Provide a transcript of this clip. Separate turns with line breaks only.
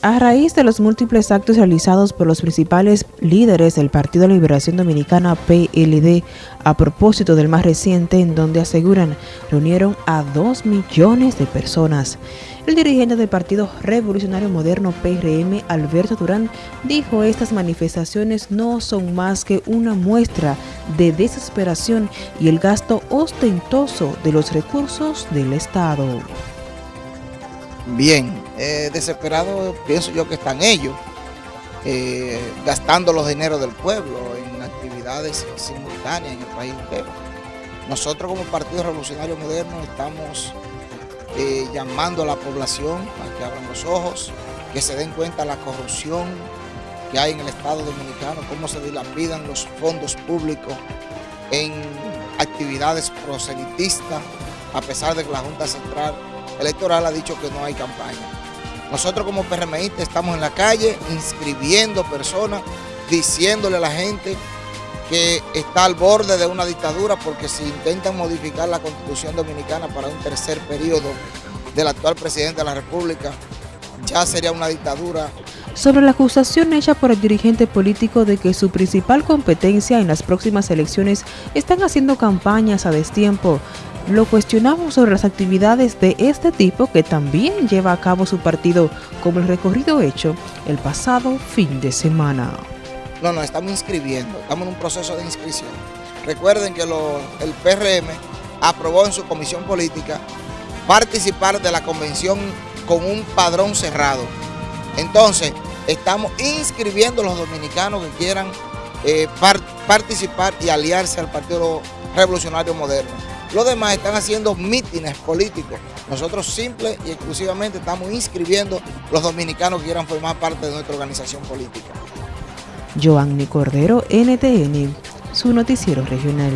A raíz de los múltiples actos realizados por los principales líderes del Partido de Liberación Dominicana PLD a propósito del más reciente en donde aseguran reunieron a dos millones de personas. El dirigente del Partido Revolucionario Moderno PRM, Alberto Durán, dijo estas manifestaciones no son más que una muestra de desesperación y el gasto ostentoso de los recursos del Estado.
Bien, eh, desesperado pienso yo que están ellos, eh, gastando los dineros del pueblo en actividades simultáneas en el país entero. Nosotros como Partido Revolucionario Moderno estamos eh, llamando a la población a que abran los ojos, que se den cuenta de la corrupción que hay en el Estado Dominicano, cómo se dilapidan los fondos públicos en actividades proselitistas, a pesar de que la Junta Central Electoral ha dicho que no hay campaña. Nosotros como PRMI estamos en la calle inscribiendo personas, diciéndole a la gente que está al borde de una dictadura porque si intentan modificar la Constitución Dominicana para un tercer periodo del actual presidente de la República, ya sería una dictadura.
Sobre la acusación hecha por el dirigente político de que su principal competencia en las próximas elecciones están haciendo campañas a destiempo, lo cuestionamos sobre las actividades de este tipo que también lleva a cabo su partido, como el recorrido hecho el pasado fin de semana.
No, no, estamos inscribiendo, estamos en un proceso de inscripción. Recuerden que el PRM aprobó en su comisión política participar de la convención con un padrón cerrado. Entonces, estamos inscribiendo a los dominicanos que quieran eh, participar y aliarse al Partido Revolucionario Moderno. Los demás están haciendo mítines políticos. Nosotros simple y exclusivamente estamos inscribiendo los dominicanos que quieran formar parte de nuestra organización política.
Cordero, NTN, su noticiero regional.